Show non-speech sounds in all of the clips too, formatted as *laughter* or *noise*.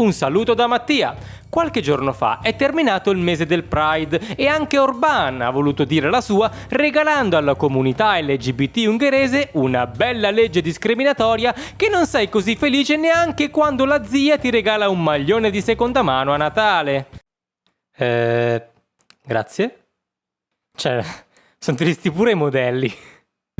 Un saluto da Mattia. Qualche giorno fa è terminato il mese del Pride e anche Orban ha voluto dire la sua regalando alla comunità LGBT ungherese una bella legge discriminatoria che non sei così felice neanche quando la zia ti regala un maglione di seconda mano a Natale. Eh... Grazie? Cioè, *laughs* sono tristi pure i modelli.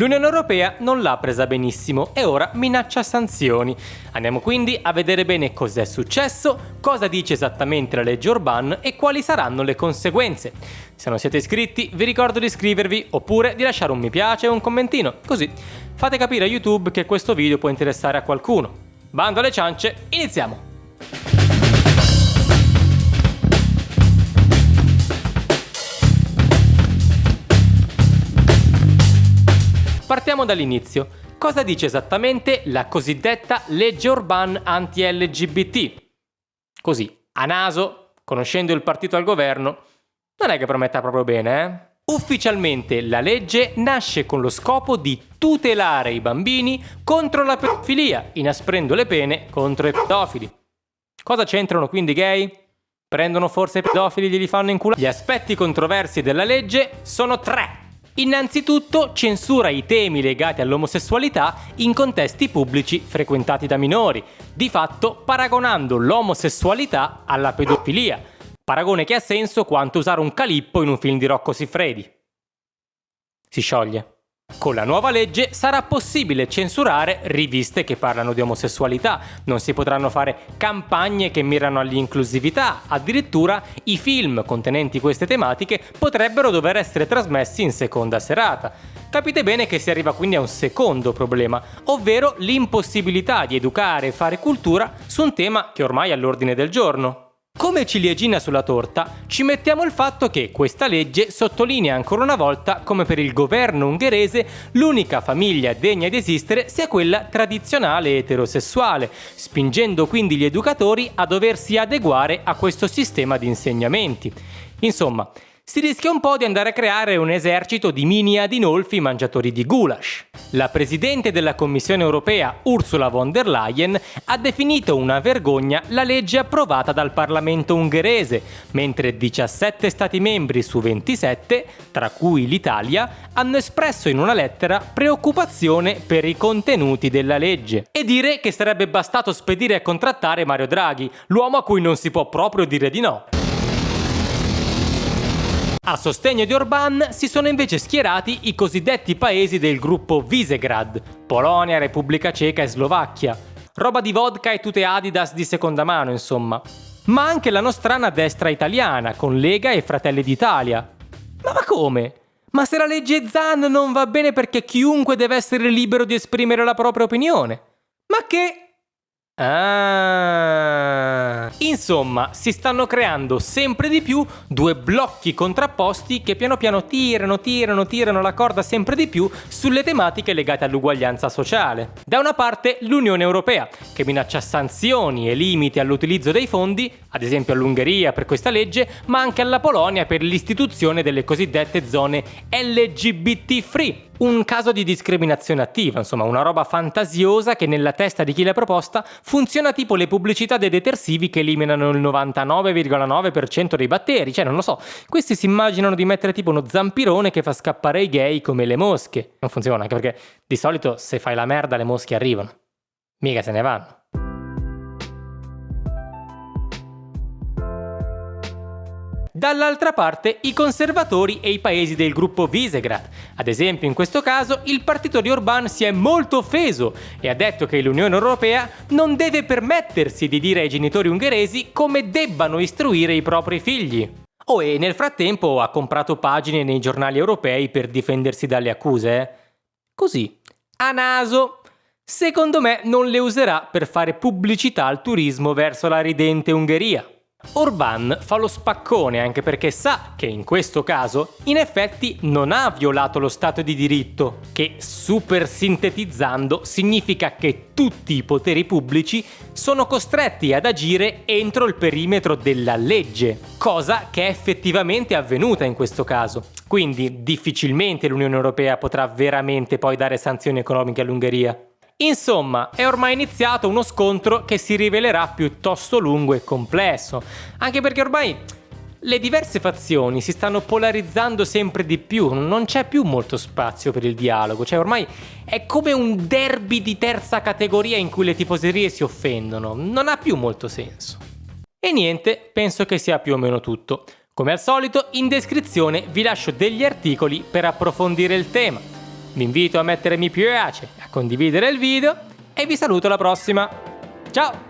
L'Unione Europea non l'ha presa benissimo e ora minaccia sanzioni. Andiamo quindi a vedere bene cos'è successo, cosa dice esattamente la legge Orban e quali saranno le conseguenze. Se non siete iscritti vi ricordo di iscrivervi oppure di lasciare un mi piace o un commentino, così fate capire a YouTube che questo video può interessare a qualcuno. Bando alle ciance, iniziamo! Partiamo dall'inizio. Cosa dice esattamente la cosiddetta legge Orban anti-LGBT? Così, a naso, conoscendo il partito al governo, non è che prometta proprio bene, eh? Ufficialmente la legge nasce con lo scopo di tutelare i bambini contro la pedofilia, inasprendo le pene contro i pedofili. Cosa c'entrano quindi i gay? Prendono forse i pedofili e glieli fanno in culo? Gli aspetti controversi della legge sono tre. Innanzitutto censura i temi legati all'omosessualità in contesti pubblici frequentati da minori, di fatto paragonando l'omosessualità alla pedofilia, paragone che ha senso quanto usare un calippo in un film di Rocco Siffredi. Si scioglie. Con la nuova legge sarà possibile censurare riviste che parlano di omosessualità, non si potranno fare campagne che mirano all'inclusività, addirittura i film contenenti queste tematiche potrebbero dover essere trasmessi in seconda serata. Capite bene che si arriva quindi a un secondo problema, ovvero l'impossibilità di educare e fare cultura su un tema che ormai è all'ordine del giorno. Come ciliegina sulla torta ci mettiamo il fatto che questa legge sottolinea ancora una volta come per il governo ungherese l'unica famiglia degna di esistere sia quella tradizionale eterosessuale, spingendo quindi gli educatori a doversi adeguare a questo sistema di insegnamenti. Insomma, si rischia un po' di andare a creare un esercito di mini adinolfi mangiatori di goulash. La Presidente della Commissione europea Ursula von der Leyen ha definito una vergogna la legge approvata dal Parlamento ungherese, mentre 17 Stati membri su 27, tra cui l'Italia, hanno espresso in una lettera preoccupazione per i contenuti della legge e dire che sarebbe bastato spedire a contrattare Mario Draghi, l'uomo a cui non si può proprio dire di no. A sostegno di Orban si sono invece schierati i cosiddetti paesi del gruppo Visegrad, Polonia, Repubblica Ceca e Slovacchia. Roba di vodka e tute Adidas di seconda mano, insomma. Ma anche la nostrana destra italiana, con Lega e Fratelli d'Italia. Ma, ma come? Ma se la legge Zan non va bene perché chiunque deve essere libero di esprimere la propria opinione? Ma che... Ah. Insomma, si stanno creando sempre di più due blocchi contrapposti che piano piano tirano, tirano, tirano la corda sempre di più sulle tematiche legate all'uguaglianza sociale. Da una parte l'Unione Europea, che minaccia sanzioni e limiti all'utilizzo dei fondi, ad esempio all'Ungheria per questa legge, ma anche alla Polonia per l'istituzione delle cosiddette zone LGBT free, un caso di discriminazione attiva, insomma una roba fantasiosa che nella testa di chi l'ha proposta funziona tipo le pubblicità dei detersivi che eliminano il 99,9% dei batteri, cioè non lo so, questi si immaginano di mettere tipo uno zampirone che fa scappare i gay come le mosche. Non funziona, anche perché di solito se fai la merda le mosche arrivano, mica se ne vanno. Dall'altra parte i conservatori e i paesi del gruppo Visegrad. Ad esempio in questo caso il partito di Orbán si è molto offeso e ha detto che l'Unione Europea non deve permettersi di dire ai genitori ungheresi come debbano istruire i propri figli. Oh e nel frattempo ha comprato pagine nei giornali europei per difendersi dalle accuse. Eh? Così, a naso. Secondo me non le userà per fare pubblicità al turismo verso la ridente Ungheria. Orban fa lo spaccone anche perché sa che in questo caso in effetti non ha violato lo Stato di diritto, che super sintetizzando significa che tutti i poteri pubblici sono costretti ad agire entro il perimetro della legge, cosa che è effettivamente avvenuta in questo caso. Quindi difficilmente l'Unione Europea potrà veramente poi dare sanzioni economiche all'Ungheria. Insomma, è ormai iniziato uno scontro che si rivelerà piuttosto lungo e complesso, anche perché ormai le diverse fazioni si stanno polarizzando sempre di più, non c'è più molto spazio per il dialogo, cioè ormai è come un derby di terza categoria in cui le tifoserie si offendono, non ha più molto senso. E niente, penso che sia più o meno tutto. Come al solito, in descrizione vi lascio degli articoli per approfondire il tema. Vi invito a mettere mi piace, a condividere il video e vi saluto alla prossima. Ciao!